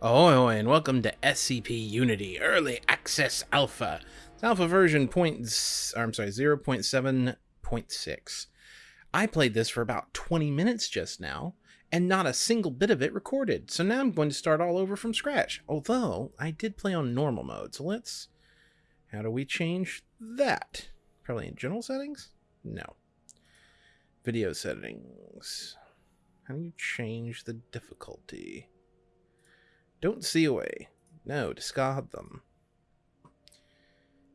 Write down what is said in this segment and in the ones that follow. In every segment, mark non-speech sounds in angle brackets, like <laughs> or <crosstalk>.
Ahoy, and welcome to SCP Unity Early Access Alpha. It's alpha version point, I'm sorry, 0.7.6. I played this for about 20 minutes just now, and not a single bit of it recorded. So now I'm going to start all over from scratch. Although, I did play on normal mode, so let's... How do we change that? Probably in general settings? No. Video settings. How do you change the difficulty? Don't see away. No, discard them.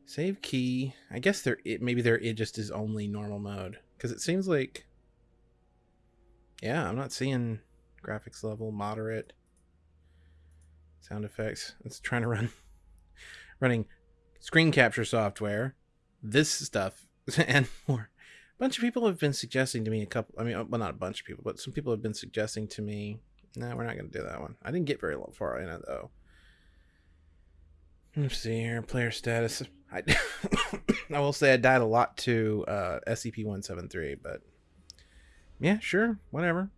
Save key. I guess there it maybe there it just is only normal mode because it seems like yeah, I'm not seeing graphics level moderate sound effects. It's trying to run <laughs> running screen capture software, this stuff <laughs> and more. A bunch of people have been suggesting to me a couple I mean uh, well not a bunch of people, but some people have been suggesting to me no, we're not going to do that one. I didn't get very far in it, though. Let's see here. Player status. I, <coughs> I will say I died a lot to uh, SCP-173, but... Yeah, sure. Whatever.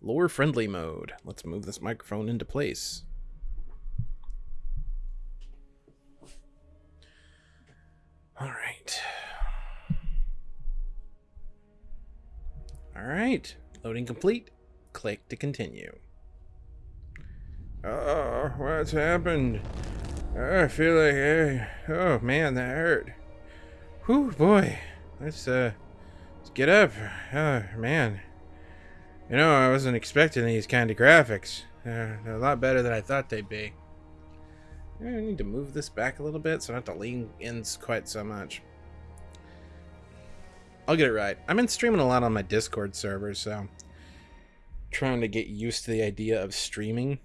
Lore friendly mode. Let's move this microphone into place. All right. All right. Loading complete. Click to continue. Oh, what's happened? Oh, I feel like, uh, oh man, that hurt. Whew, boy. Let's, uh, let's get up. Oh, man. You know, I wasn't expecting these kind of graphics. Uh, they're a lot better than I thought they'd be. I need to move this back a little bit so I have to lean in quite so much. I'll get it right. I've been streaming a lot on my Discord server, so trying to get used to the idea of streaming.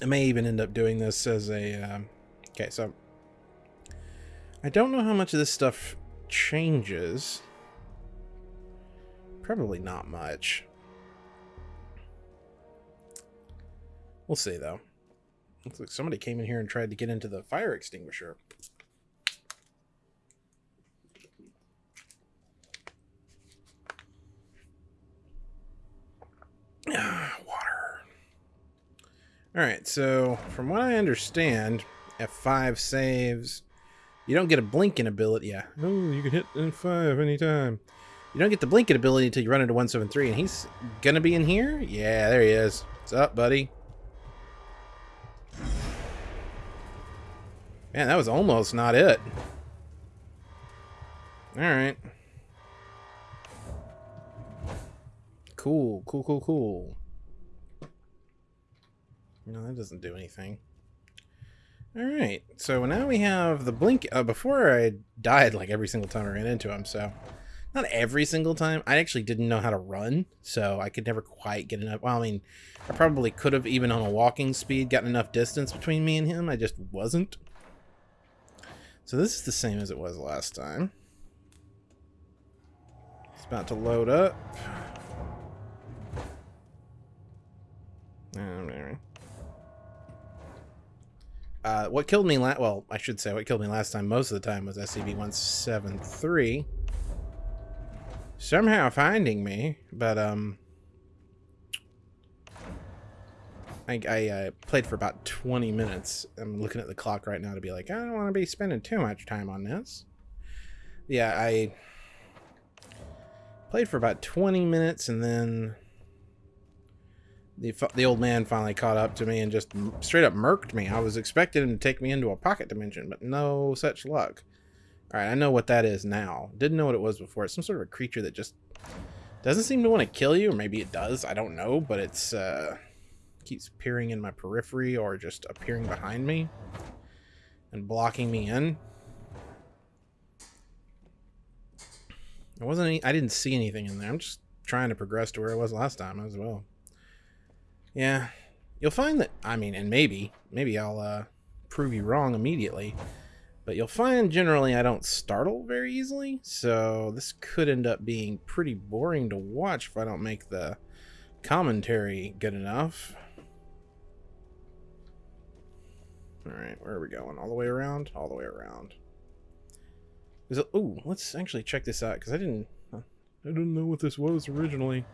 I may even end up doing this as a... Um, okay, so... I don't know how much of this stuff changes. Probably not much. We'll see, though. Looks like somebody came in here and tried to get into the fire extinguisher. <sighs> Water. Alright, so from what I understand, F5 saves. You don't get a blinking ability. Yeah. Oh, you can hit F5 anytime. You don't get the blinking ability until you run into 173, and he's gonna be in here? Yeah, there he is. What's up, buddy? Man, that was almost not it. Alright. Cool, cool, cool, cool. No, that doesn't do anything. Alright, so now we have the blink. Uh, before I died like every single time I ran into him, so... Not every single time. I actually didn't know how to run, so I could never quite get enough. Well, I mean, I probably could have, even on a walking speed, gotten enough distance between me and him. I just wasn't. So this is the same as it was last time. It's about to load up. Uh, what killed me last, well, I should say what killed me last time most of the time was SCP-173. Somehow finding me, but, um, I, I uh, played for about 20 minutes. I'm looking at the clock right now to be like, I don't want to be spending too much time on this. Yeah, I played for about 20 minutes and then the the old man finally caught up to me and just straight up murked me. I was expecting him to take me into a pocket dimension, but no such luck. All right, I know what that is now. Didn't know what it was before. It's some sort of a creature that just doesn't seem to want to kill you, or maybe it does. I don't know, but it's uh, keeps peering in my periphery or just appearing behind me and blocking me in. There wasn't any. I didn't see anything in there. I'm just trying to progress to where I was last time as well. Yeah, you'll find that, I mean, and maybe, maybe I'll uh, prove you wrong immediately, but you'll find generally I don't startle very easily, so this could end up being pretty boring to watch if I don't make the commentary good enough. Alright, where are we going? All the way around? All the way around. Is it, ooh, let's actually check this out, because I didn't, I didn't know what this was originally.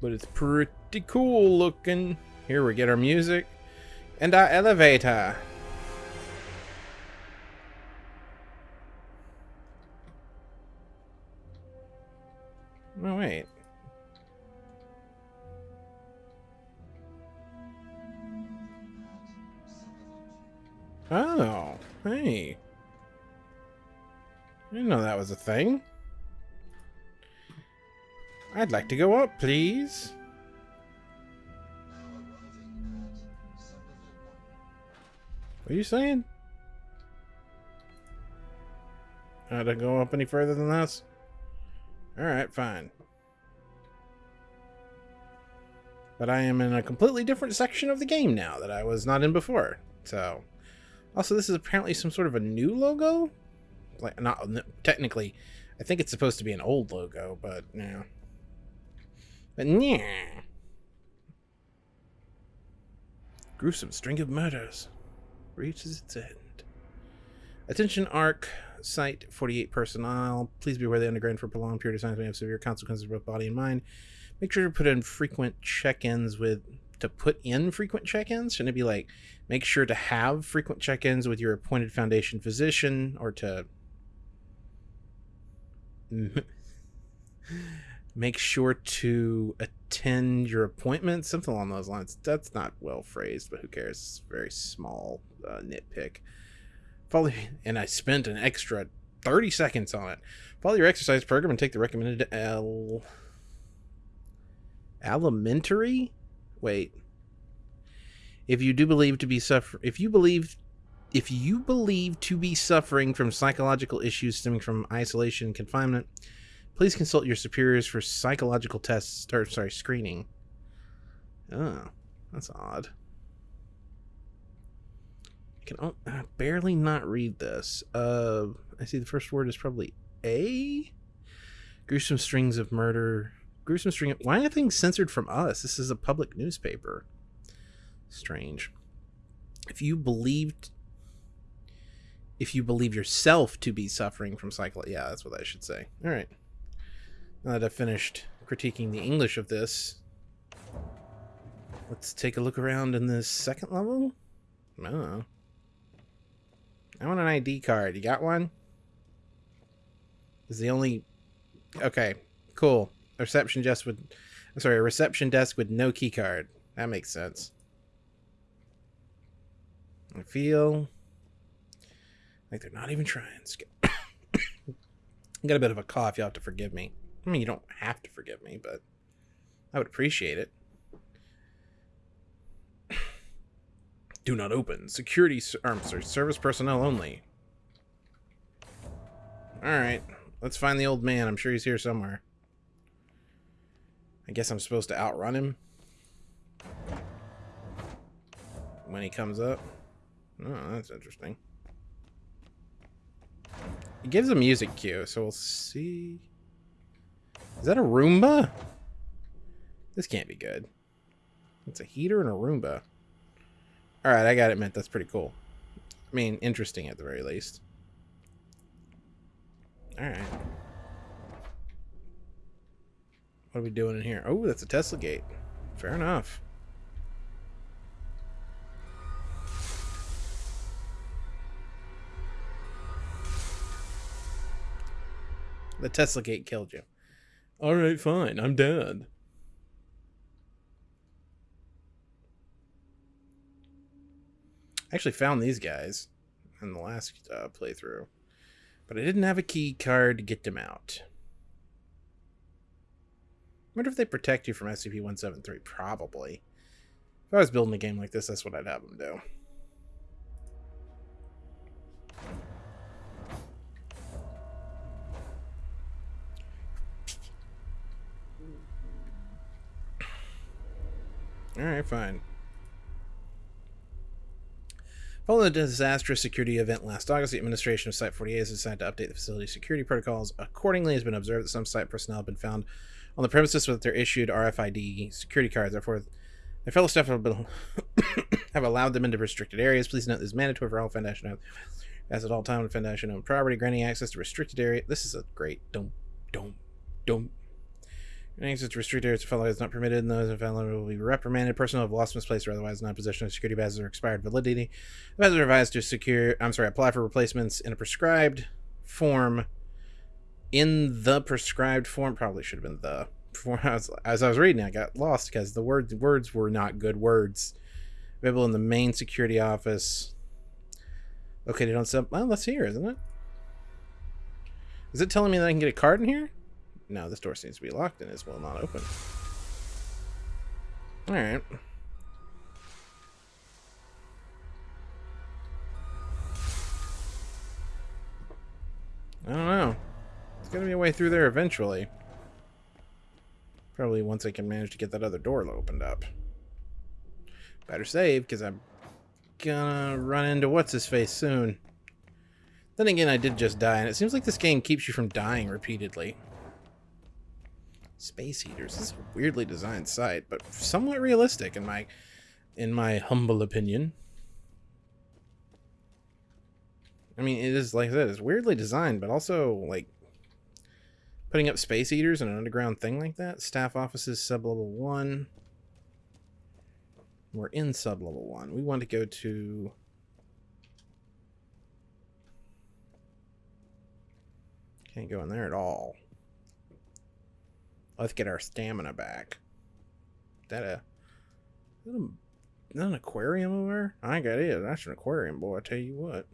But it's pretty cool looking. Here we get our music and our elevator. Oh, wait. Oh, hey. I didn't know that was a thing. I'd like to go up, please. What are you saying? I don't go up any further than this? Alright, fine. But I am in a completely different section of the game now that I was not in before. So, also this is apparently some sort of a new logo? Like, not technically, I think it's supposed to be an old logo, but yeah. But yeah. Gruesome string of murders reaches its end. Attention ARC Site 48 personnel. Please be aware the underground for prolonged period of time may have severe consequences for both body and mind. Make sure to put in frequent check-ins with to put in frequent check-ins. Shouldn't it be like make sure to have frequent check-ins with your appointed foundation physician or to <laughs> mm-hmm. Make sure to attend your appointment something along those lines. That's not well phrased but who cares? It's very small uh, nitpick. Follow and i spent an extra 30 seconds on it. Follow your exercise program and take the recommended l alimentary? Wait. If you do believe to be suffer if you believe if you believe to be suffering from psychological issues stemming from isolation and confinement Please consult your superiors for psychological tests, or sorry, screening. Oh, that's odd. I can oh, barely not read this. Uh, I see the first word is probably A. Gruesome strings of murder. Gruesome string. Of, why are things censored from us? This is a public newspaper. Strange. If you believed if you believe yourself to be suffering from cycle yeah that's what i should say all right now that I've finished critiquing the English of this, let's take a look around in this second level. No. I want an ID card. You got one? Is the only... Okay, cool. A reception desk with... I'm sorry, a reception desk with no key card. That makes sense. I feel like they're not even trying. <coughs> I got a bit of a cough. You'll have to forgive me. I mean, you don't have to forgive me, but I would appreciate it. <sighs> Do not open. Security, um, sorry, service personnel only. Alright, let's find the old man. I'm sure he's here somewhere. I guess I'm supposed to outrun him. When he comes up. Oh, that's interesting. It gives a music cue, so we'll see. Is that a Roomba? This can't be good. It's a heater and a Roomba. Alright, I got it meant. That's pretty cool. I mean, interesting at the very least. Alright. What are we doing in here? Oh, that's a Tesla gate. Fair enough. The Tesla gate killed you. All right, fine. I'm dead. I actually found these guys in the last uh, playthrough, but I didn't have a key card to get them out. I wonder if they protect you from SCP-173. Probably. If I was building a game like this, that's what I'd have them do. Alright, fine. Following the disastrous security event last August, the administration of Site 48 has decided to update the facility's security protocols. Accordingly, it has been observed that some site personnel have been found on the premises with their issued RFID security cards. Therefore, their fellow staff have, been <coughs> have allowed them into restricted areas. Please note this is mandatory for all Foundation as at all time with Foundation owned property, granting access to restricted area. This is a great don't don't don't Access to restricted to follow is not permitted, and those in invalid will be reprimanded. Personnel have lost, misplaced, or otherwise not possession of security badges or expired validity. The badges are advised to secure. I'm sorry, apply for replacements in a prescribed form. In the prescribed form, probably should have been the. Form. <laughs> As, as I was reading, I got lost because the words words were not good words. Available in the main security office. Located on some. Well, that's here, isn't it? Is it telling me that I can get a card in here? No, this door seems to be locked and is will not open. Alright. I don't know. There's gonna be a way through there eventually. Probably once I can manage to get that other door opened up. Better save, because I'm gonna run into what's-his-face soon. Then again, I did just die, and it seems like this game keeps you from dying repeatedly. Space heaters. This is a weirdly designed site, but somewhat realistic in my in my humble opinion. I mean, it is like I said, it's weirdly designed, but also like putting up space heaters in an underground thing like that. Staff offices sub level one. We're in sub level one. We want to go to Can't go in there at all. Let's get our stamina back. Is that a, is that, a, is that an aquarium over there? I think it is. That's an aquarium, boy. I tell you what.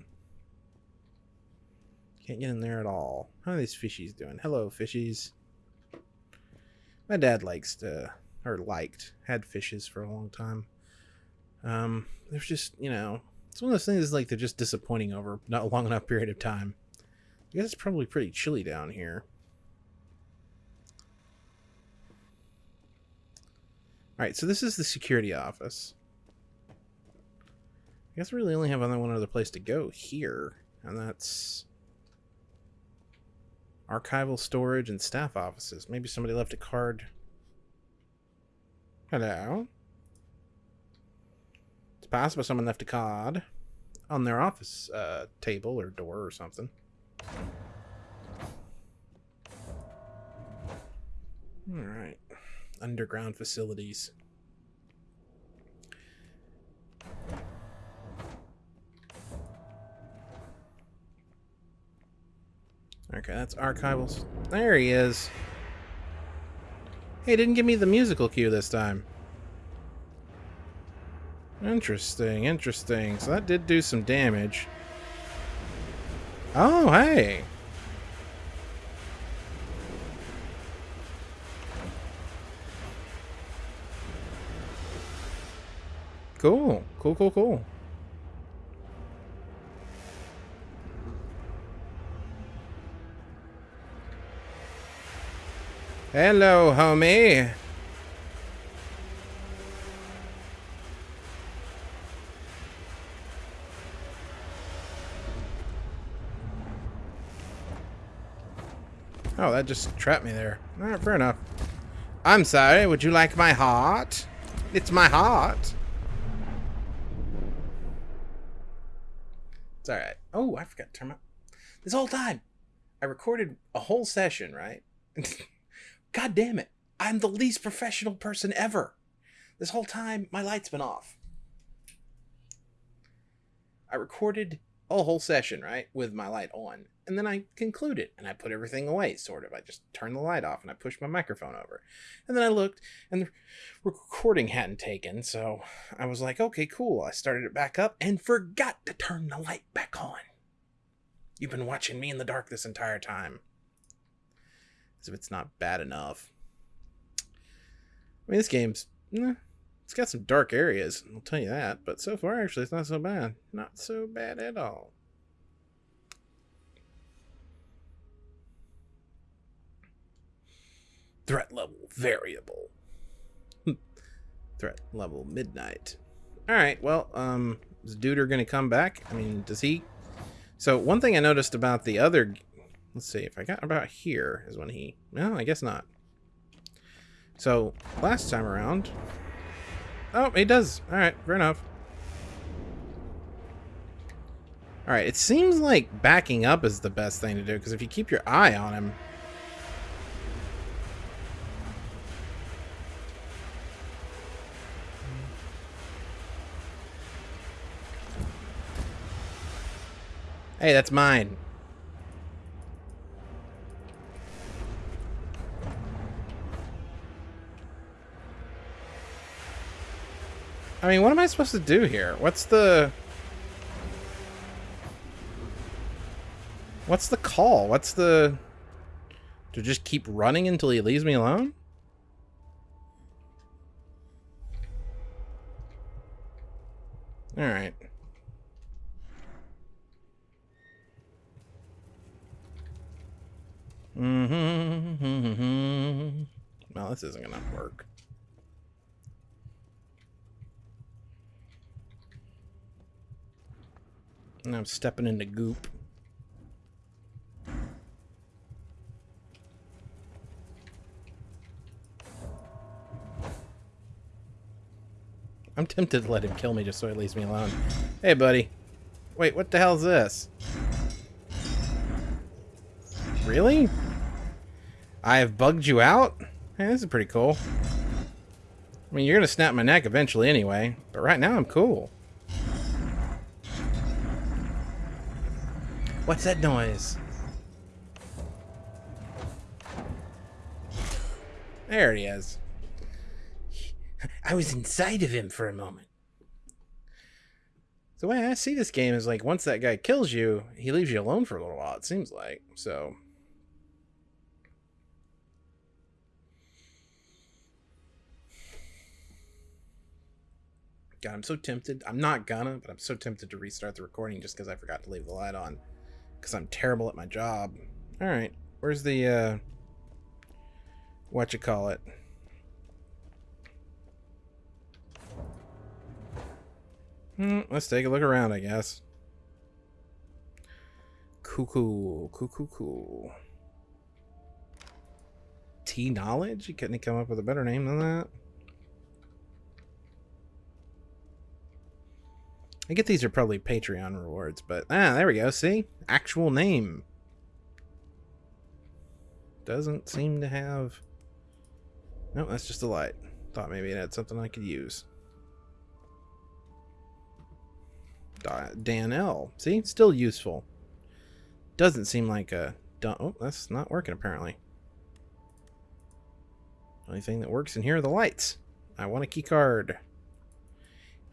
Can't get in there at all. How are these fishies doing? Hello, fishies. My dad likes to, or liked, had fishes for a long time. Um, there's just, you know, it's one of those things like they're just disappointing over not a long enough period of time. I guess it's probably pretty chilly down here. Alright, so this is the security office. I guess we really only have one other place to go here, and that's archival storage and staff offices. Maybe somebody left a card. Hello? It's possible someone left a card on their office uh, table or door or something. Alright underground facilities. Okay, that's archivals. There he is. Hey, didn't give me the musical cue this time. Interesting, interesting. So that did do some damage. Oh, hey. Cool. Cool, cool, cool. Hello, homie. Oh, that just trapped me there. Alright, fair enough. I'm sorry, would you like my heart? It's my heart. It's all right. Oh, I forgot to turn my. This whole time, I recorded a whole session, right? <laughs> God damn it. I'm the least professional person ever. This whole time, my light's been off. I recorded a whole session, right, with my light on and then I concluded and I put everything away, sort of. I just turned the light off and I pushed my microphone over. And then I looked and the recording hadn't taken, so I was like, okay, cool. I started it back up and forgot to turn the light back on. You've been watching me in the dark this entire time. As if it's not bad enough. I mean, this game's. Eh, it's got some dark areas, I'll tell you that, but so far, actually, it's not so bad. Not so bad at all. Threat level variable. <laughs> Threat level midnight. All right. Well, um, is Duder going to come back? I mean, does he? So one thing I noticed about the other, let's see if I got about here is when he. No, I guess not. So last time around. Oh, he does. All right, fair enough. All right, it seems like backing up is the best thing to do because if you keep your eye on him, Hey, that's mine. I mean, what am I supposed to do here? What's the... What's the call? What's the... To just keep running until he leaves me alone? Alright. Mm-hmm. Well, this isn't gonna work. And I'm stepping into goop. I'm tempted to let him kill me just so he leaves me alone. Hey, buddy. Wait, what the hell is this? Really? I have bugged you out? Hey, this is pretty cool. I mean, you're gonna snap my neck eventually anyway, but right now I'm cool. What's that noise? There he is. I was inside of him for a moment. The way I see this game is like once that guy kills you, he leaves you alone for a little while, it seems like. So God, I'm so tempted. I'm not gonna, but I'm so tempted to restart the recording just because I forgot to leave the light on. Because I'm terrible at my job. Alright, where's the, uh... What you call it? Hmm, let's take a look around, I guess. Cuckoo, cuckoo, cool. T knowledge? You couldn't come up with a better name than that? I get these are probably Patreon rewards, but ah, there we go. See? Actual name. Doesn't seem to have... No, that's just a light. Thought maybe it had something I could use. Dan L. See? Still useful. Doesn't seem like a... Oh, that's not working apparently. Only thing that works in here are the lights. I want a key card.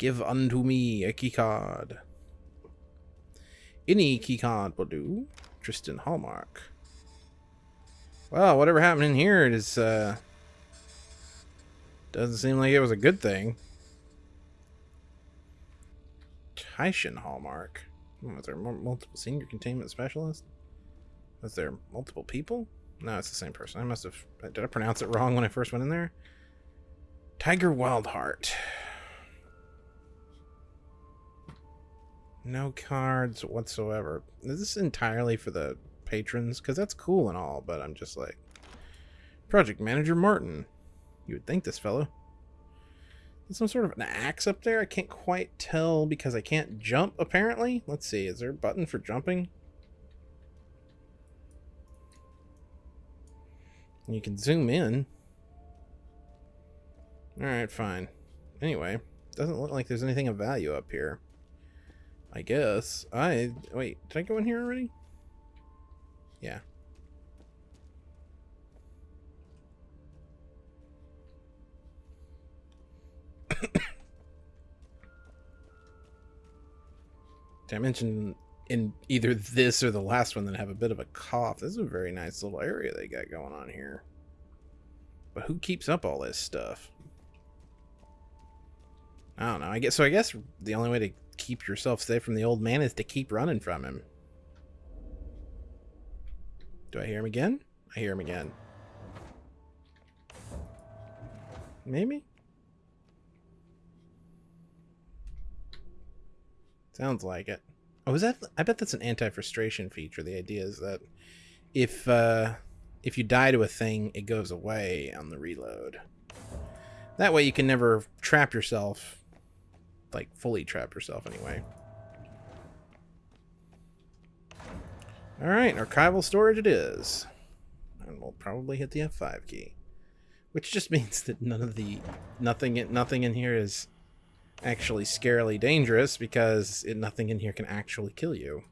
Give unto me a keycard. Any keycard will do. Tristan Hallmark. Well, whatever happened in here is, uh... Doesn't seem like it was a good thing. Tyshan Hallmark. Hmm, was there multiple senior containment specialists? Was there multiple people? No, it's the same person. I must have... Did I pronounce it wrong when I first went in there? Tiger Wildheart. No cards whatsoever. Is this entirely for the patrons? Because that's cool and all, but I'm just like... Project Manager Martin. You would think this fellow. There's some sort of an axe up there. I can't quite tell because I can't jump, apparently. Let's see. Is there a button for jumping? You can zoom in. Alright, fine. Anyway, doesn't look like there's anything of value up here. I guess. I... Wait, did I go in here already? Yeah. <coughs> Did I mentioned in either this or the last one that I have a bit of a cough. This is a very nice little area they got going on here. But who keeps up all this stuff? I don't know. I guess so. I guess the only way to keep yourself safe from the old man is to keep running from him. Do I hear him again? I hear him again. Maybe? Sounds like it. Oh, is that? I bet that's an anti-frustration feature. The idea is that if uh, if you die to a thing, it goes away on the reload. That way, you can never trap yourself like fully trap yourself anyway. Alright, archival storage it is. And we'll probably hit the F5 key. Which just <laughs> means that none of the nothing nothing in here is actually scarily dangerous because it, nothing in here can actually kill you.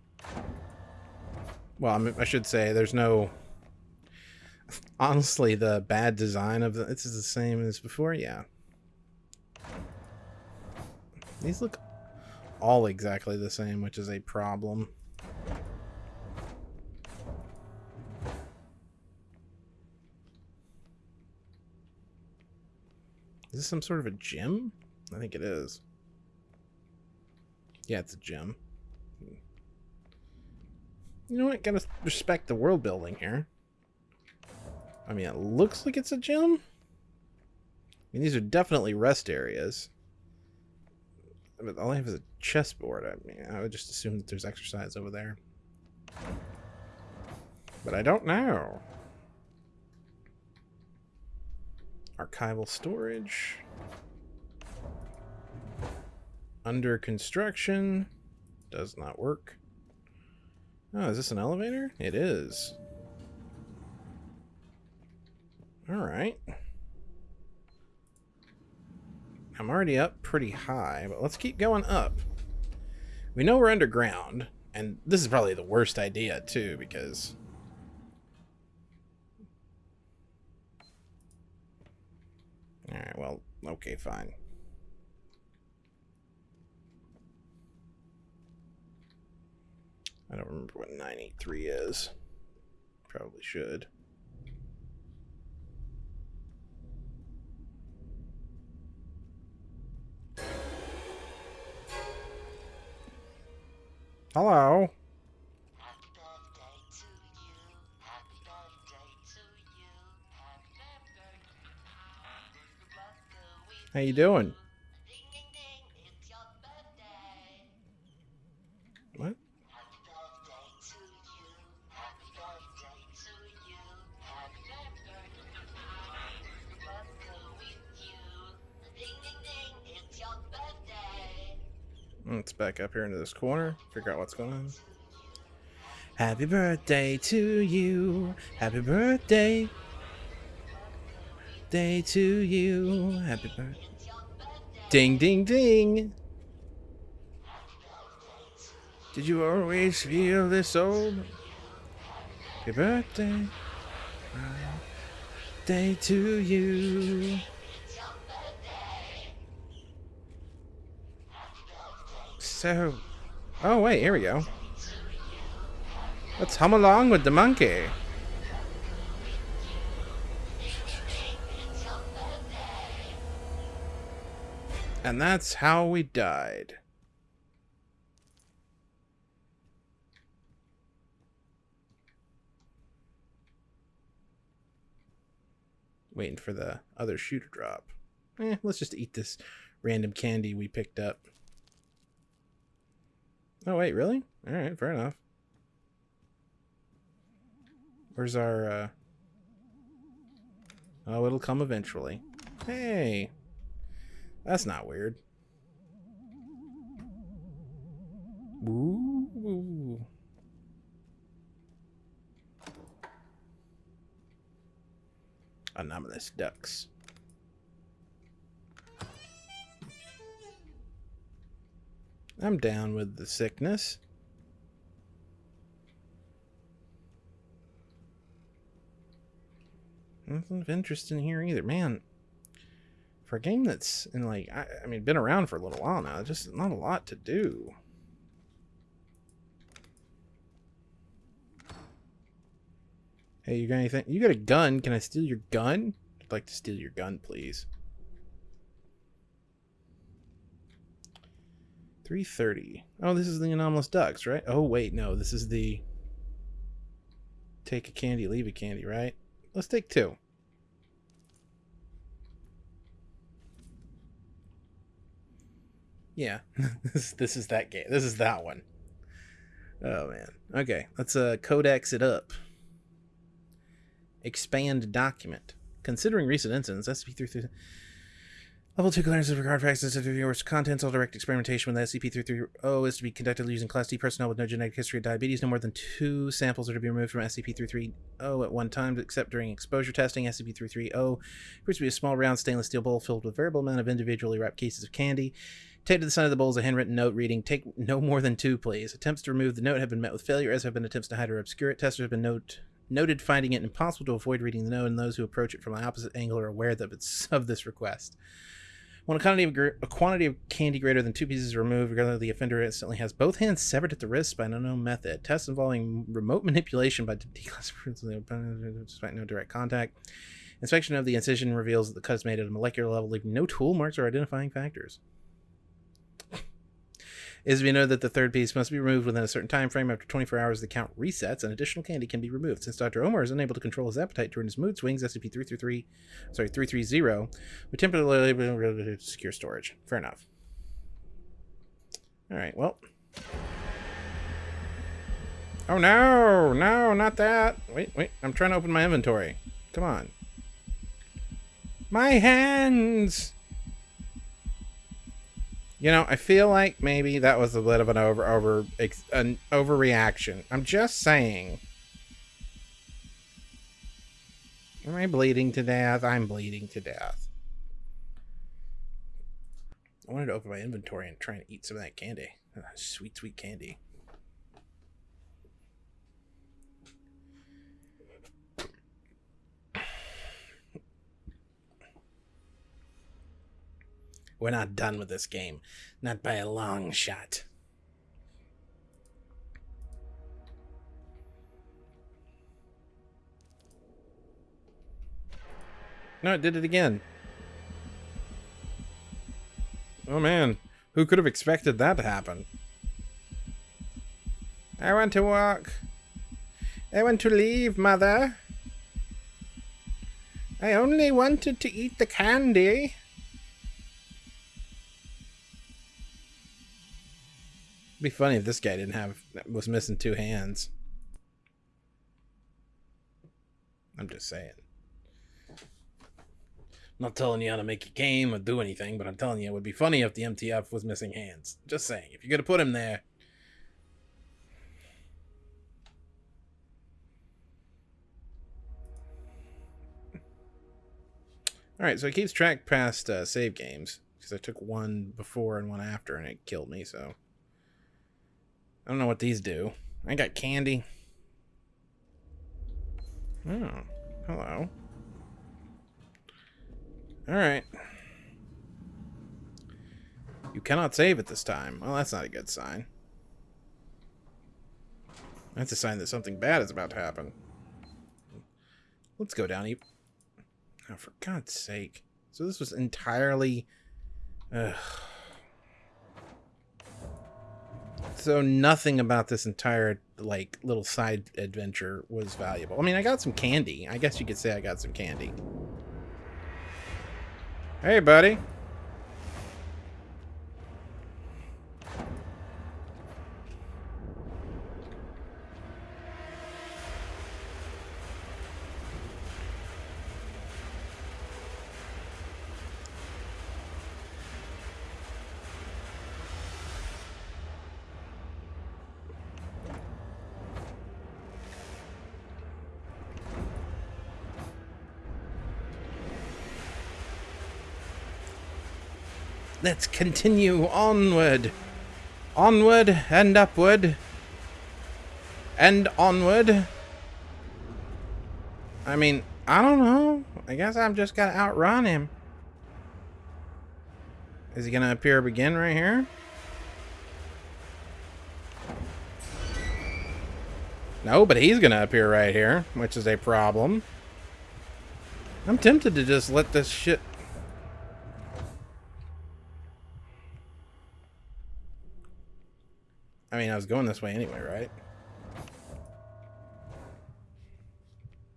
Well, I, mean, I should say there's no. <laughs> Honestly, the bad design of the this is the same as before. Yeah. These look all exactly the same, which is a problem. Is this some sort of a gym? I think it is. Yeah, it's a gym. You know what? Gotta respect the world building here. I mean, it looks like it's a gym. I mean, these are definitely rest areas. But all I have is a chessboard. I mean, I would just assume that there's exercise over there. But I don't know. Archival storage. Under construction. Does not work. Oh, is this an elevator? It is. Alright. I'm already up pretty high, but let's keep going up. We know we're underground, and this is probably the worst idea, too, because... Alright, well, okay, fine. I don't remember what 983 is. Probably should. Hello. How you doing? Up here into this corner, figure out what's going on. Happy birthday to you. Happy birthday. Day to you. Happy birthday. Ding, ding, ding. Did you always feel this old? Happy birthday. Day to you. So, oh wait, here we go. Let's hum along with the monkey. And that's how we died. Waiting for the other shoe to drop. Eh, let's just eat this random candy we picked up. Oh, wait, really? Alright, fair enough. Where's our, uh... Oh, it'll come eventually. Hey! That's not weird. Ooh. Anomalous ducks. I'm down with the sickness. Nothing of interest in here either. Man, for a game that's in like, I, I mean, been around for a little while now, just not a lot to do. Hey, you got anything? You got a gun. Can I steal your gun? I'd like to steal your gun, please. 330. Oh, this is the anomalous ducks, right? Oh, wait, no. This is the take a candy, leave a candy, right? Let's take two. Yeah, <laughs> this, this is that game. This is that one. Oh, man. Okay, let's uh, codex it up. Expand document. Considering recent incidents, SCP-330... Level 2 clearance of regard for access to viewers' contents. All direct experimentation with SCP-330 is to be conducted using Class D personnel with no genetic history of diabetes. No more than two samples are to be removed from SCP-330 at one time, except during exposure testing. SCP-330 appears to be a small, round stainless steel bowl filled with a variable amount of individually wrapped cases of candy. Taped to the side of the bowl is a handwritten note reading, Take no more than two, please. Attempts to remove the note have been met with failure, as have been attempts to hide or obscure it. Testers have been note, noted finding it impossible to avoid reading the note, and those who approach it from an opposite angle are aware of, it's <laughs> of this request. When a quantity, of, a quantity of candy greater than two pieces is removed, regardless the offender instantly has both hands severed at the wrist by an unknown method. Tests involving remote manipulation by <laughs> declassifying despite no direct contact. Inspection of the incision reveals that the cut is made at a molecular level, leaving no tool marks or identifying factors. Is be noted that the third piece must be removed within a certain time frame. After 24 hours, the count resets and additional candy can be removed. Since Dr. Omar is unable to control his appetite during his mood swings, SCP-333, sorry, 330, we temporarily secure storage. Fair enough. All right, well. Oh no, no, not that. Wait, wait, I'm trying to open my inventory. Come on. My hands! You know, I feel like maybe that was a bit of an over over an overreaction. I'm just saying. Am I bleeding to death? I'm bleeding to death. I wanted to open my inventory and try and eat some of that candy. sweet, sweet candy. We're not done with this game. Not by a long shot. No, it did it again. Oh man, who could have expected that to happen? I want to walk. I want to leave, mother. I only wanted to eat the candy. It'd be funny if this guy didn't have was missing two hands. I'm just saying. I'm not telling you how to make a game or do anything, but I'm telling you it would be funny if the MTF was missing hands. Just saying. If you're gonna put him there. Alright, so it keeps track past uh, save games. Because I took one before and one after and it killed me, so. I don't know what these do. I got candy. Oh, hello. Alright. You cannot save at this time. Well, that's not a good sign. That's a sign that something bad is about to happen. Let's go down. Oh, for God's sake. So this was entirely... Ugh. So nothing about this entire like little side adventure was valuable. I mean, I got some candy. I guess you could say I got some candy. Hey, buddy. Let's continue onward. Onward and upward. And onward. I mean, I don't know. I guess I'm just gonna outrun him. Is he gonna appear again right here? No, but he's gonna appear right here, which is a problem. I'm tempted to just let this shit mean, I was going this way anyway, right?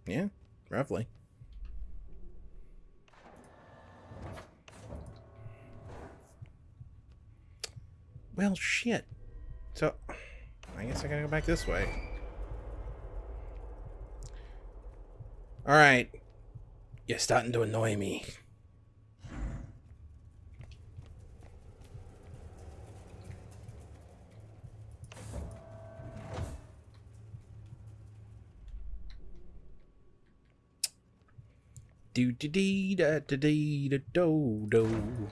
Yeah, roughly. Well, shit. So, I guess I gotta go back this way. Alright. You're starting to annoy me. Do do dee da da dee da do do.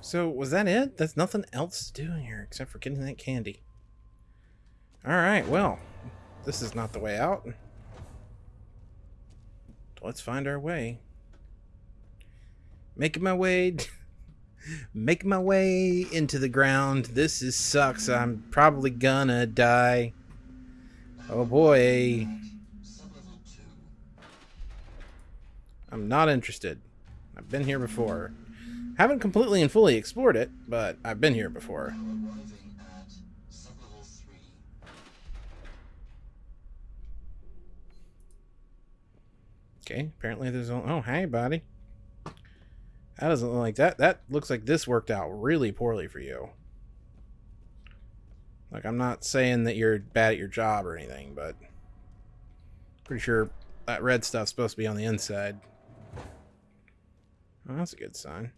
So, was that it? There's nothing else to do here except for getting that candy. Alright, well, this is not the way out. Let's find our way. Making my way... <laughs> making my way into the ground. This is sucks. I'm probably gonna die. Oh boy. I'm not interested. I've been here before. Haven't completely and fully explored it, but I've been here before. Okay, apparently there's... Oh, hey, buddy. That doesn't look like that. That looks like this worked out really poorly for you. Like, I'm not saying that you're bad at your job or anything, but... Pretty sure that red stuff's supposed to be on the inside. Oh, that's a good sign.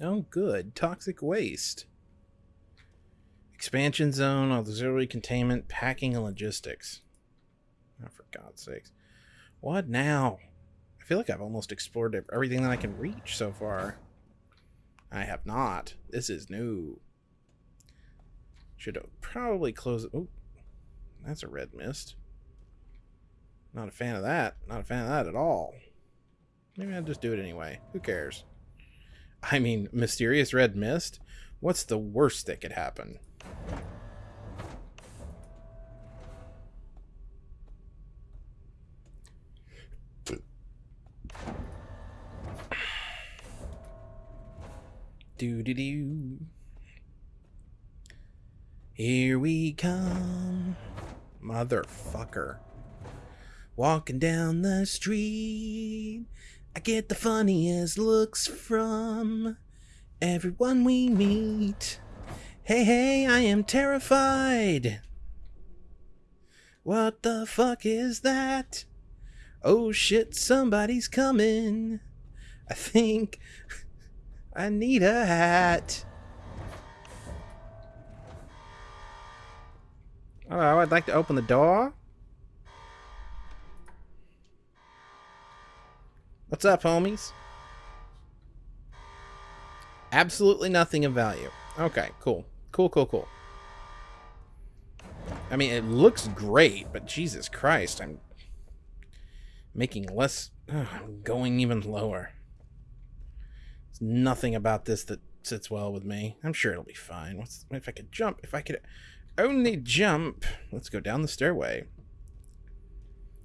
Oh, good. Toxic waste. Expansion zone, auxiliary containment, packing and logistics. Oh, for God's sakes. What now? I feel like I've almost explored everything that I can reach so far. I have not. This is new. Should probably close. Oh, that's a red mist. Not a fan of that. Not a fan of that at all. Maybe I'll just do it anyway. Who cares? I mean, mysterious red mist? What's the worst that could happen? Do do do. Here we come, motherfucker. Walking down the street, I get the funniest looks from everyone we meet. Hey, hey, I am terrified. What the fuck is that? Oh shit, somebody's coming. I think I need a hat. Hello, I'd like to open the door. What's up, homies? Absolutely nothing of value. Okay, cool. Cool, cool, cool. I mean, it looks great, but Jesus Christ, I'm making less... I'm going even lower. There's nothing about this that sits well with me. I'm sure it'll be fine. What's if I could jump? If I could only jump... Let's go down the stairway.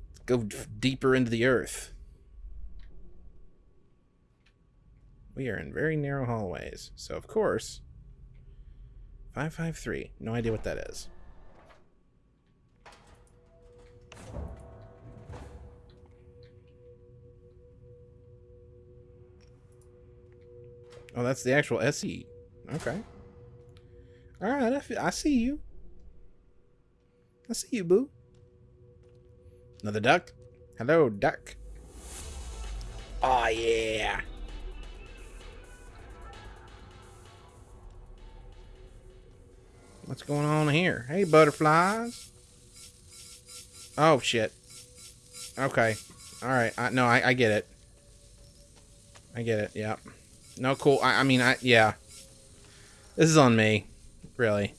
Let's go deeper into the earth. We are in very narrow hallways. So, of course, 553. No idea what that is. Oh, that's the actual SE. Okay. Alright, I, I see you. I see you, boo. Another duck? Hello, duck. Oh, yeah. What's going on here? Hey, butterflies. Oh, shit. Okay. Alright. I, no, I, I get it. I get it. Yeah. No, cool. I, I mean, I, yeah. This is on me. Really.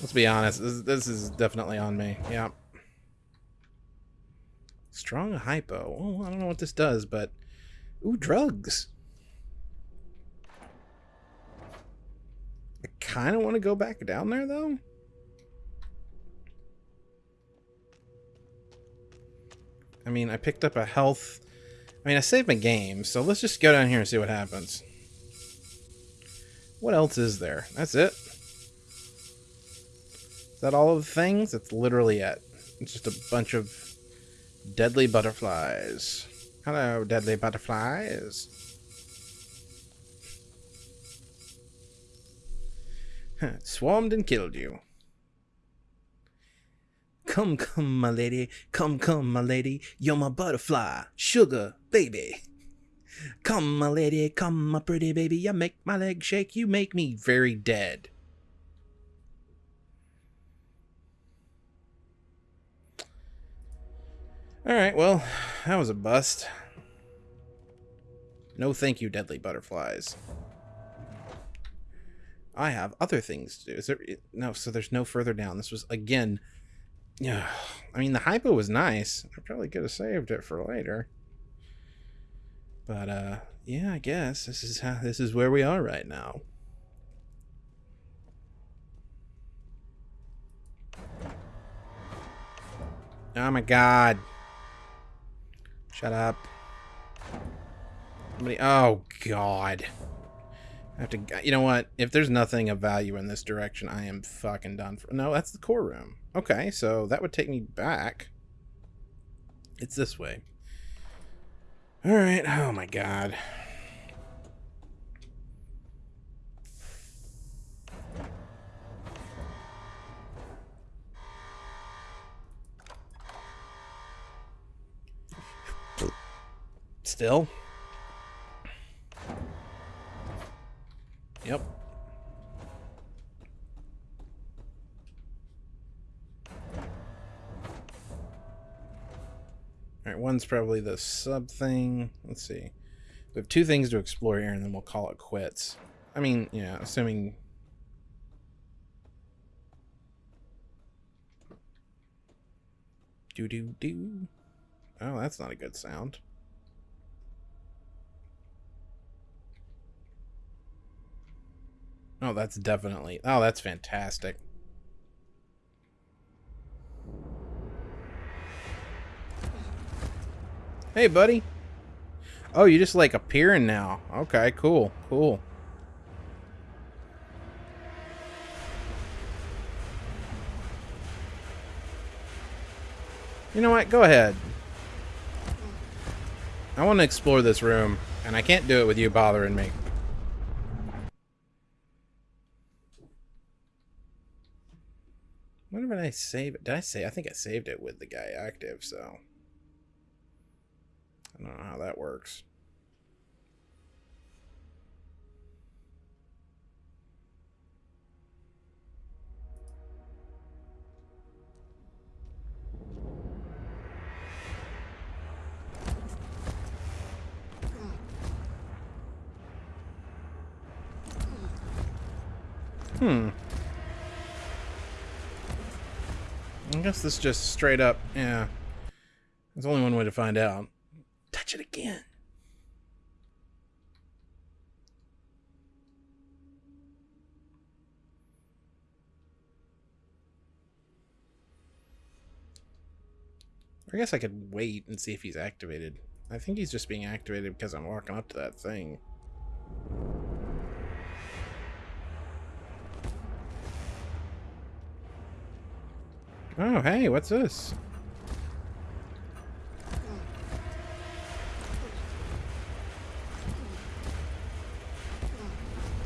Let's be honest. This, this is definitely on me. Yeah. Strong hypo. Oh, I don't know what this does, but... Ooh, drugs. I kind of want to go back down there, though. I mean, I picked up a health... I mean, I saved my game, so let's just go down here and see what happens. What else is there? That's it? Is that all of the things? That's literally it. It's just a bunch of deadly butterflies. Hello, deadly butterflies. <laughs> Swarmed and killed you. Come, come, my lady. Come, come, my lady. You're my butterfly. Sugar, baby. Come, my lady. Come, my pretty baby. You make my legs shake. You make me very dead. Alright, well, that was a bust. No thank you, deadly butterflies. I have other things to do. Is there no? So there's no further down. This was again. Yeah, I mean the hypo was nice. I probably could have saved it for later. But uh, yeah, I guess this is how this is where we are right now. Oh my god. Shut up. Somebody, oh god. I have to, you know what? If there's nothing of value in this direction, I am fucking done for. No, that's the core room. Okay, so that would take me back. It's this way. All right. Oh my god. Still. Yep. Alright, one's probably the sub thing. Let's see. We have two things to explore here, and then we'll call it quits. I mean, yeah, assuming... Do-do-do. Oh, that's not a good sound. Oh, that's definitely... Oh, that's fantastic. Hey, buddy. Oh, you just, like, appearing now. Okay, cool, cool. You know what? Go ahead. I want to explore this room, and I can't do it with you bothering me. When did I save it? Did I say? I think I saved it with the guy active, so. I don't know how that works. Hmm. I guess this just straight up, yeah. There's only one way to find out. Touch it again. I guess I could wait and see if he's activated. I think he's just being activated because I'm walking up to that thing. Oh, hey, what's this?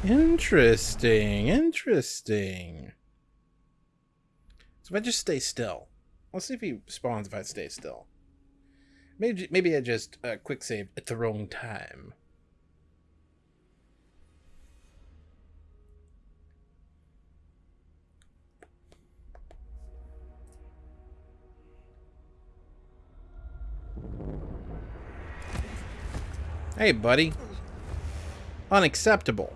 Interesting, interesting. So if I just stay still, let's see if he spawns if I stay still. Maybe maybe I just uh, quick save at the wrong time. Hey, buddy. Unacceptable.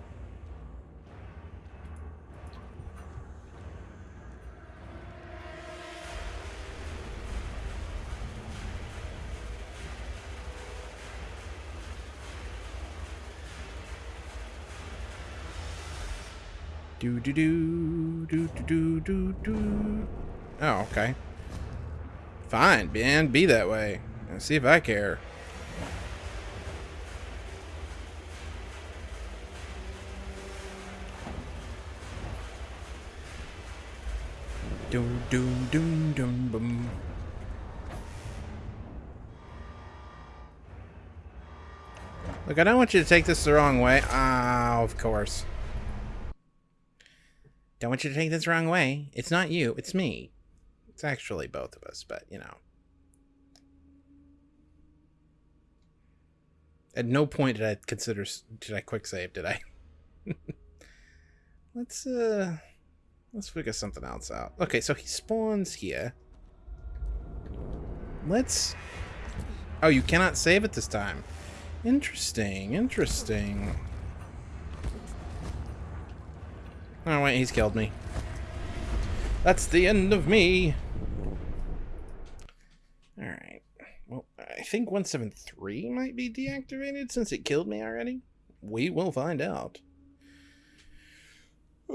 Do do do do do do do. Oh, okay. Fine, man. Be that way. And see if I care. Doom, doom, doom, doom, boom. Look, I don't want you to take this the wrong way. Ah, of course. Don't want you to take this the wrong way. It's not you, it's me. It's actually both of us, but, you know. At no point did I consider... Did I quick save, did I? <laughs> Let's, uh... Let's figure something else out. Okay, so he spawns here. Let's... Oh, you cannot save it this time. Interesting, interesting. Oh wait, he's killed me. That's the end of me. Alright. Think 173 might be deactivated since it killed me already. We will find out. <sighs>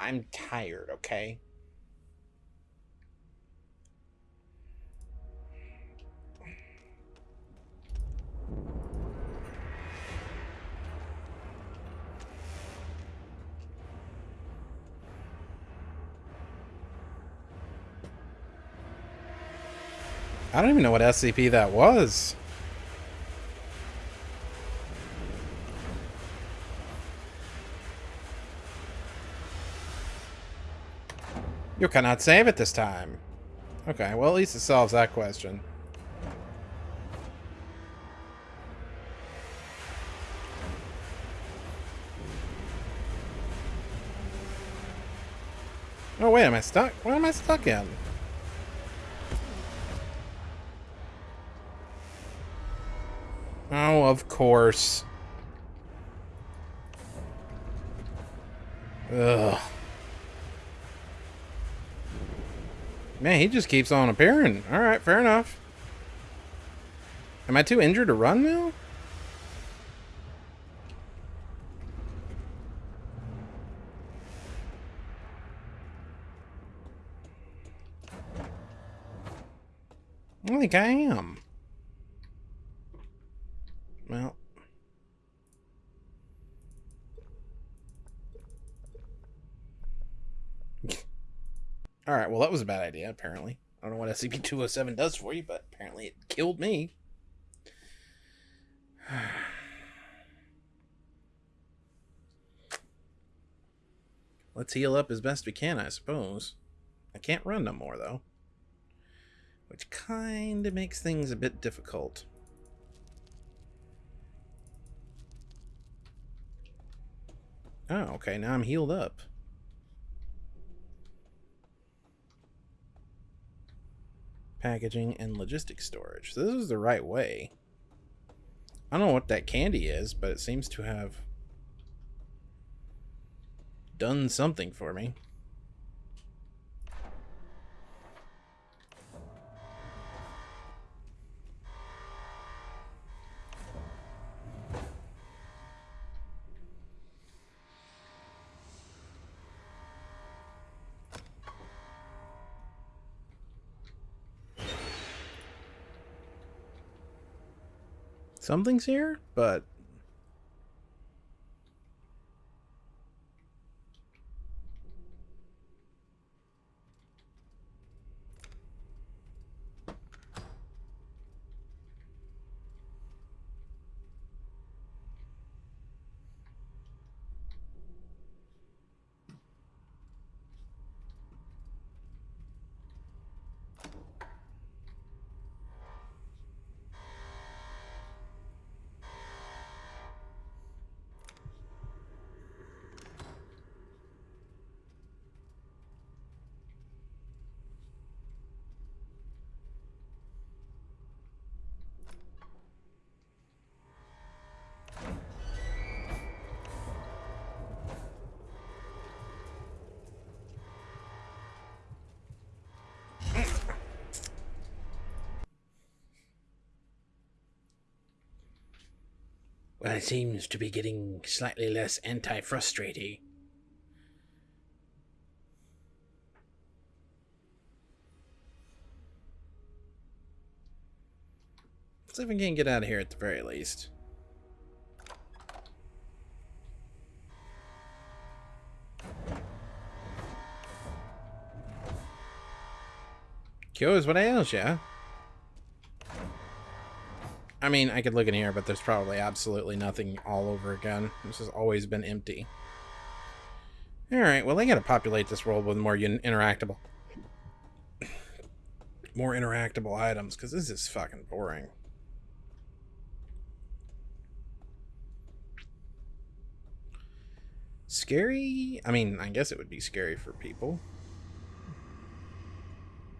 I'm tired, okay? I don't even know what SCP that was. You cannot save it this time. Okay, well at least it solves that question. Oh wait, am I stuck? What am I stuck in? Oh, of course. Ugh. Man, he just keeps on appearing. Alright, fair enough. Am I too injured to run now? I think I am. Well. <laughs> Alright, well that was a bad idea, apparently. I don't know what SCP-207 does for you, but apparently it killed me. <sighs> Let's heal up as best we can, I suppose. I can't run no more, though. Which kind of makes things a bit difficult. Oh, okay, now I'm healed up. Packaging and logistics storage. So this is the right way. I don't know what that candy is, but it seems to have done something for me. Something's here, but Well, it seems to be getting slightly less anti-frustrating. Let's see if we can get out of here at the very least. Cures what ails ya? I mean, I could look in here, but there's probably absolutely nothing all over again. This has always been empty. Alright, well, they gotta populate this world with more interactable... <coughs> more interactable items, because this is fucking boring. Scary? I mean, I guess it would be scary for people.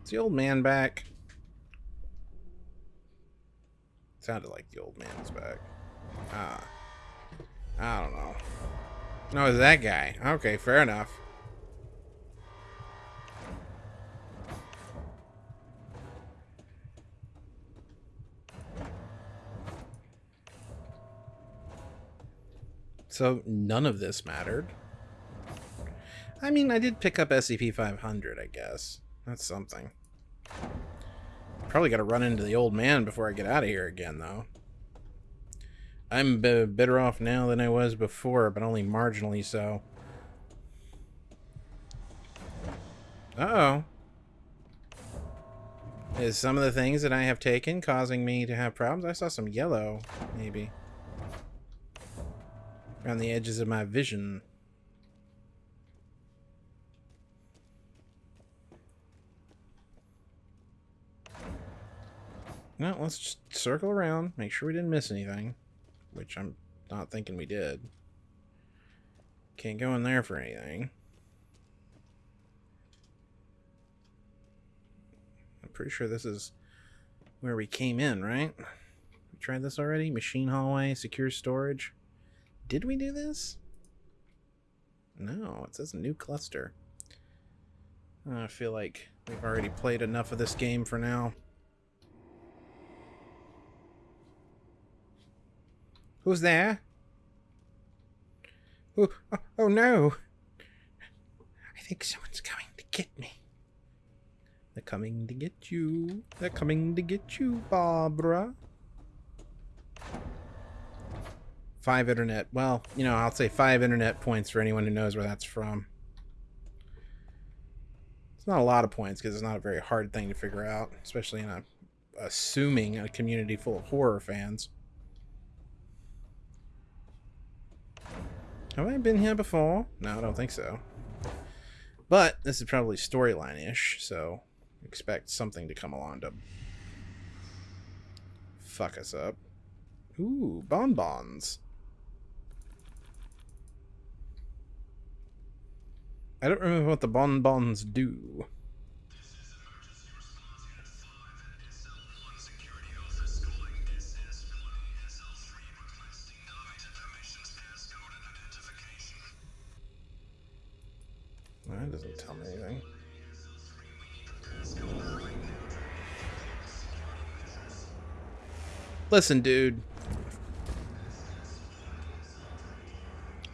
Is the old man back? Sounded like the old man's back. Ah. I don't know. No, it's that guy. Okay, fair enough. So none of this mattered. I mean, I did pick up SCP-500, I guess. That's something. Probably got to run into the old man before I get out of here again, though. I'm better off now than I was before, but only marginally so. Uh-oh. Is some of the things that I have taken causing me to have problems? I saw some yellow, maybe. Around the edges of my vision. No, let's just circle around, make sure we didn't miss anything. Which I'm not thinking we did. Can't go in there for anything. I'm pretty sure this is where we came in, right? We tried this already? Machine hallway, secure storage. Did we do this? No, it says new cluster. I feel like we've already played enough of this game for now. Who's there? Oh, oh, oh no! I think someone's coming to get me. They're coming to get you. They're coming to get you, Barbara. Five internet. Well, you know, I'll say five internet points for anyone who knows where that's from. It's not a lot of points because it's not a very hard thing to figure out, especially in a assuming a community full of horror fans. Have I been here before? No, I don't think so. But this is probably storyline-ish, so expect something to come along to fuck us up. Ooh, bonbons. I don't remember what the bonbons do. That doesn't tell me anything. Listen, dude.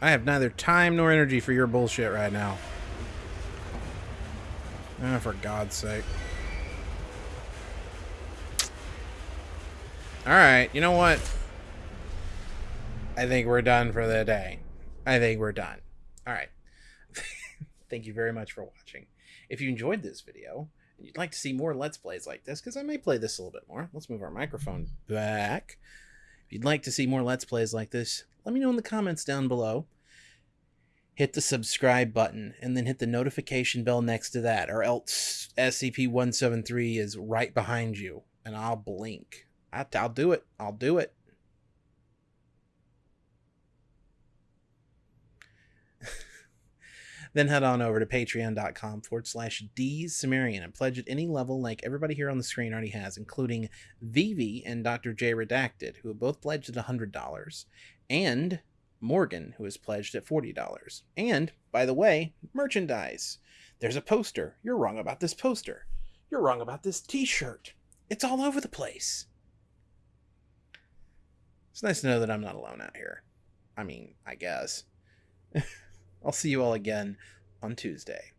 I have neither time nor energy for your bullshit right now. Oh, for God's sake. Alright, you know what? I think we're done for the day. I think we're done. Alright. Thank you very much for watching. If you enjoyed this video, and you'd like to see more Let's Plays like this, because I may play this a little bit more. Let's move our microphone back. If you'd like to see more Let's Plays like this, let me know in the comments down below hit the subscribe button and then hit the notification bell next to that or else SCP-173 is right behind you and I'll blink. I'll do it. I'll do it. Then head on over to patreon.com forward slash D's Sumerian and pledge at any level like everybody here on the screen already has, including Vivi and Dr. J Redacted, who have both pledged at $100, and Morgan, who has pledged at $40. And, by the way, merchandise. There's a poster. You're wrong about this poster. You're wrong about this t shirt. It's all over the place. It's nice to know that I'm not alone out here. I mean, I guess. <laughs> I'll see you all again on Tuesday.